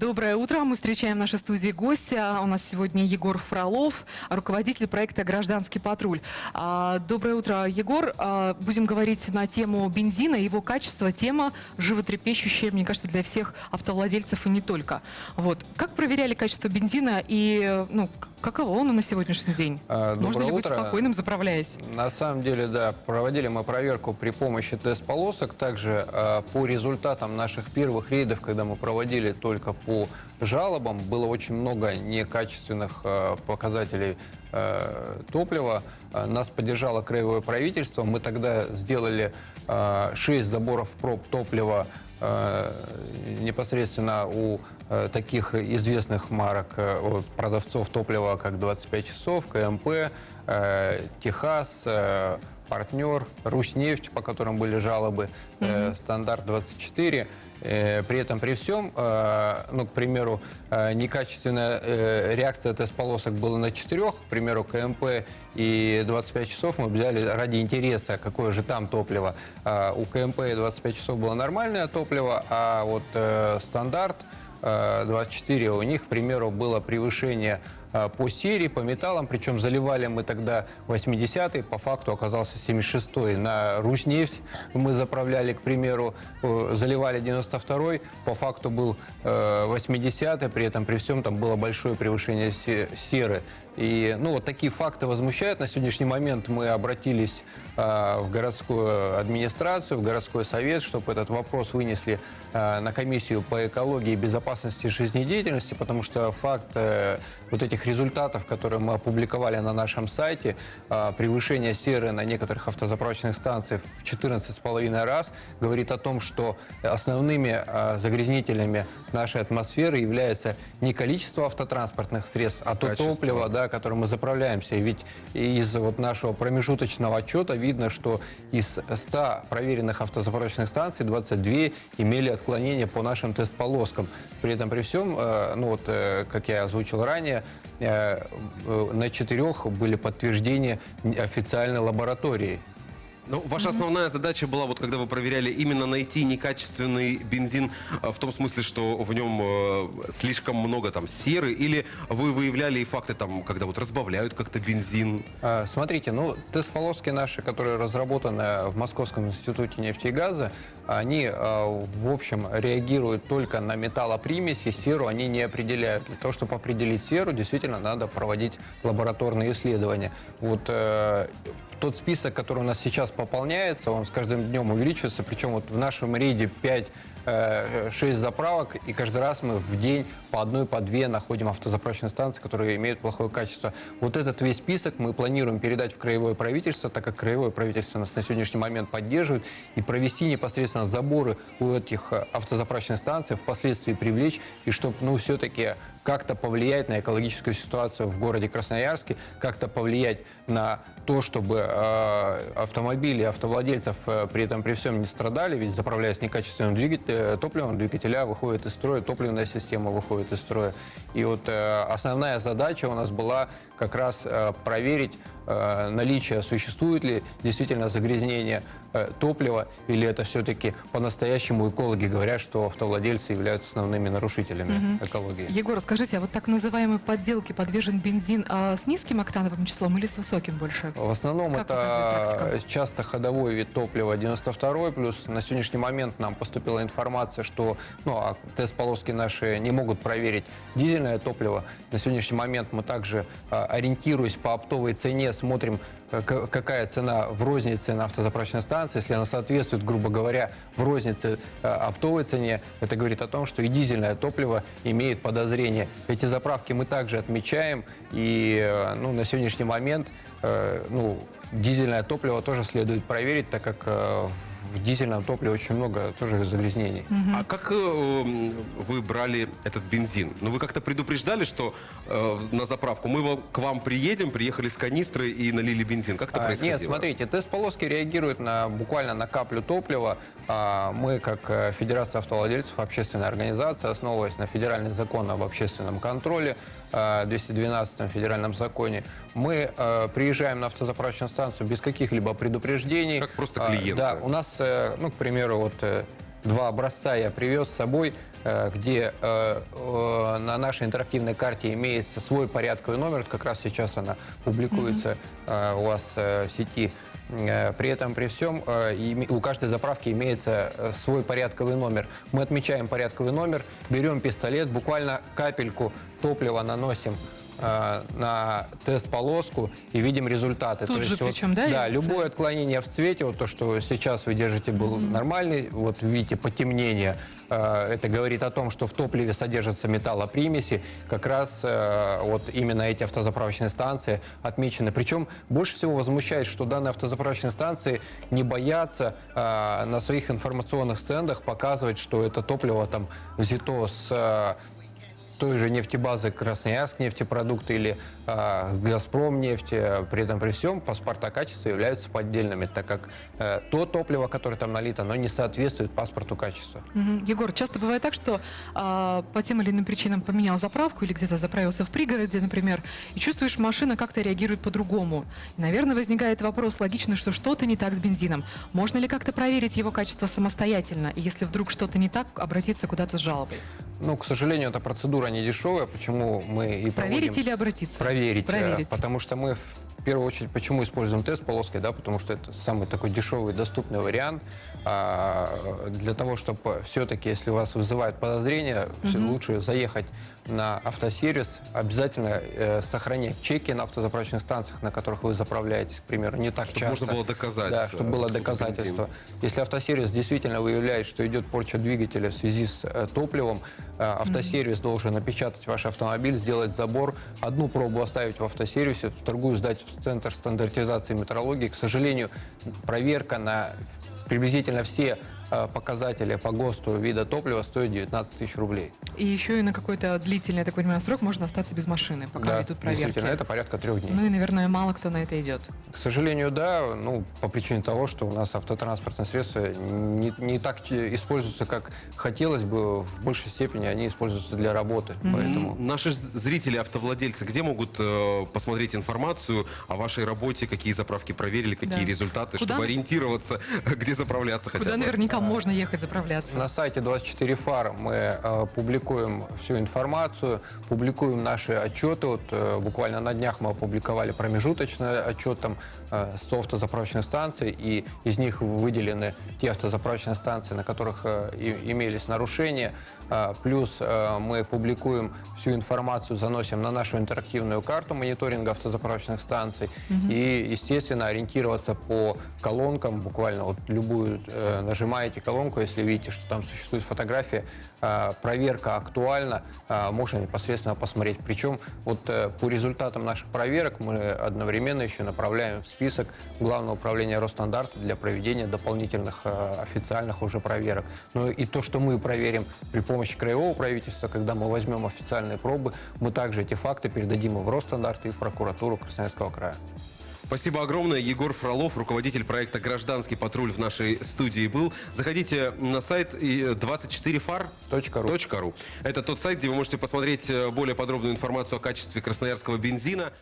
Доброе утро. Мы встречаем в нашей студии гостя. У нас сегодня Егор Фролов, руководитель проекта «Гражданский патруль». А, Доброе утро, Егор. А, Будем говорить на тему бензина его качества. Тема животрепещущая, мне кажется, для всех автовладельцев и не только. Вот. Как проверяли качество бензина и ну, каково оно на сегодняшний день? А, Можно доброе ли быть утро. спокойным, заправляясь? На самом деле, да, проводили мы проверку при помощи тест-полосок. Также по результатам наших первых рейдов, когда мы проводили только по жалобам, было очень много некачественных э, показателей э, топлива. Э, Нас поддержало краевое правительство. Мы тогда сделали 6 заборов проб топлива непосредственно у таких известных марок продавцов топлива, как 25 часов, КМП, Техас, партнер, Руснефть, по которым были жалобы, э, стандарт 24. Э, При этом, при всем, э, ну, к примеру, э, некачественная э, реакция тест-полосок была на четырех, к примеру, КМП и 25 часов мы взяли ради интереса, какое же там топливо. А У КМП и 25 часов было нормальное топливо, а вот э, стандарт э, 24 у них, к примеру, было превышение э, по серии, по металлам, причем заливали мы тогда 80-й, по факту оказался 76-й. На Руснефть мы заправляли, к примеру, э, заливали 92-й, по факту был э, 80-й, при этом при всем там было большое превышение се- серы. И ну, вот такие факты возмущают. На сегодняшний момент мы обратились э, в городскую администрацию, в городской совет, чтобы этот вопрос вынесли э, на комиссию по экологии и безопасности жизнедеятельности, потому что факт э, вот этих результатов, которые мы опубликовали на нашем сайте, э, превышение серы на некоторых автозаправочных станциях в 14,5 раз, говорит о том, что основными э, загрязнителями нашей атмосферы является не количество автотранспортных средств, а то Качество. топливо, да, которым мы заправляемся. Ведь из вот нашего промежуточного отчета видно, что из 100 проверенных автозаправочных станций 22 имели отклонения по нашим тест-полоскам. При этом при всем, э, ну вот, э, как я озвучил ранее, э, на четырех были подтверждения официальной лаборатории. Ну, ваша основная задача была, вот когда вы проверяли, именно найти некачественный бензин э, в том смысле, что в нем э, слишком много там серы, или вы выявляли и факты там, когда вот разбавляют как-то бензин? А, Смотрите, ну, тест-полоски наши, которые разработаны в Московском институте нефти и газа, они, а, в общем, реагируют только на металлопримеси, серу они не определяют. Для того, чтобы определить серу, действительно надо проводить лабораторные исследования. Вот э, тот список, который у нас сейчас пополняется, он с каждым днем увеличивается, причем вот в нашем рейде 5 6 заправок, и каждый раз мы в день по одной, по две находим автозаправочные станции, которые имеют плохое качество. Вот этот весь список мы планируем передать в краевое правительство, так как краевое правительство нас на сегодняшний момент поддерживает, и провести непосредственно заборы у этих э, автозаправочных станций, впоследствии привлечь, и чтобы, ну, все-таки как-то повлиять на экологическую ситуацию в городе Красноярске, как-то повлиять на то, чтобы э, автомобили, автовладельцев э, при этом при всем не страдали, ведь заправляясь некачественным двигателем, топливом, двигателя выходит из строя, топливная система выходит из строя. И вот э, основная задача у нас была как раз э, проверить э, наличие, существует ли действительно загрязнение э, топлива, или это все-таки по-настоящему экологи говорят, что автовладельцы являются основными нарушителями экологии. Егор, скажите, а вот так называемой подделке подвержен бензин а, с низким октановым числом или с высоким больше? В основном Как это часто ходовой вид топлива 92 плюс на сегодняшний момент нам поступила информация, что ну, а тест-полоски наши не могут проверить дизельное топливо. На сегодняшний момент мы также, а, ориентируясь по оптовой цене, смотрим, э, какая цена в рознице на автозаправочной станции. Если она соответствует, грубо говоря, в рознице э, оптовой цене, это говорит о том, что и дизельное топливо имеет подозрение. Эти заправки мы также отмечаем, и э, ну, на сегодняшний момент ну, дизельное топливо тоже следует проверить, так как э, в дизельном топливе очень много тоже загрязнений. А как э, вы брали этот бензин? Ну, вы как-то предупреждали, что э, на заправку мы к вам приедем, приехали с канистры и налили бензин? Как это А, происходило? Нет, смотрите, тест-полоски реагируют на, буквально на каплю топлива. А, Мы, как э, Федерация автовладельцев, общественная организация, основываясь на федеральный закон об общественном контроле, 212 федеральном законе, мы э, приезжаем на автозаправочную станцию без каких-либо предупреждений. Как просто А, клиент, Да, у нас, э, ну, к примеру, вот э, два образца я привез с собой. Э, где э, э, на нашей интерактивной карте имеется свой порядковый номер, Вот как раз сейчас она публикуется у вас в сети. При этом, при всем, у каждой заправки имеется свой порядковый номер. Мы отмечаем порядковый номер, берем пистолет, буквально капельку топлива наносим на тест-полоску и видим результаты. Тут же причем, да, Да, реакция? любое отклонение в цвете, вот то, что сейчас вы держите, был нормальный, вот видите потемнение, это говорит о том, что в топливе содержатся металлопримеси, как раз э, вот именно эти автозаправочные станции отмечены. Причем больше всего возмущает, что данные автозаправочные станции не боятся э, на своих информационных стендах показывать, что это топливо там взято с э, той же нефтебазы Красноярск нефтепродукты или а, Газпром нефть, э, при этом при всем паспорта качества являются поддельными, так как э, то топливо, которое там налито, оно не соответствует паспорту качества. Мгм. Егор, часто бывает так, что а, по тем или иным причинам поменял заправку или где-то заправился в пригороде, например, и чувствуешь, машина как-то реагирует по-другому. Наверное, возникает вопрос логичный, что что-то не так с бензином. Можно ли как-то проверить его качество самостоятельно? И если вдруг что-то не так, обратиться куда-то с жалобой? Ну, к сожалению, эта процедура не дешевая, почему мы и Проверить проводим... или обратиться? Проверить. э, Проверить. Потому что мы в первую очередь почему используем тест полоской, да, потому что это самый такой дешевый, доступный вариант. А, для того, чтобы все-таки, если у вас вызывает подозрение, всё лучше заехать на автосервис, обязательно э, сохранять чеки на автозаправочных станциях, на которых вы заправляетесь, к примеру, не так Чтобы часто. можно было доказать, Да, чтобы э, было бензин. доказательство. Если автосервис действительно выявляет, что идет порча двигателя в связи с э, топливом, автосервис должен опечатать ваш автомобиль, сделать забор, одну пробу оставить в автосервисе, другую сдать в Центр стандартизации метрологии. К сожалению, проверка на приблизительно все э, показатели по ГОСТу вида топлива стоит 19 тысяч рублей. И еще и на какой-то длительный, я так понимаю, срок можно остаться без машины, пока да, идут проверки. действительно, это порядка трех дней. Ну и, наверное, мало кто на это идет. К сожалению, да, ну, по причине того, что у нас автотранспортные средства не, не так ч- используются, как хотелось бы, в большей степени они используются для работы, поэтому... Наши зрители, автовладельцы, где могут э, посмотреть информацию о вашей работе, какие заправки проверили, какие Да. результаты, Куда чтобы на- ориентироваться, где заправляться хотя Куда бы? Наверняка можно ехать заправляться. На сайте 24 фар мы э, публикуем всю информацию, публикуем наши отчеты. Вот, э, буквально на днях мы опубликовали промежуточный отчет там, э, 100 автозаправочных станций, и из них выделены те автозаправочные станции, на которых э, имелись нарушения. Э, плюс э, мы публикуем всю информацию, заносим на нашу интерактивную карту мониторинга автозаправочных станций. И, естественно, ориентироваться по колонкам, буквально вот любую э, нажимаете колонку, если видите, что там существует фотография, э, проверка актуальна, э, можно непосредственно посмотреть. Причем вот э, по результатам наших проверок мы одновременно еще направляем в список Главного управления Росстандарта для проведения дополнительных э, официальных уже проверок. Ну и то, что мы проверим при помощи краевого правительства, когда мы возьмем официальные пробы, мы также эти факты передадим и в Росстандарт, и в прокуратуру Красноярского края. Спасибо огромное. Егор Фролов, руководитель проекта «Гражданский патруль» в нашей студии был. Заходите на сайт и 24far.ru. Точка ру. Это тот сайт, где вы можете посмотреть э, более подробную информацию о качестве красноярского бензина.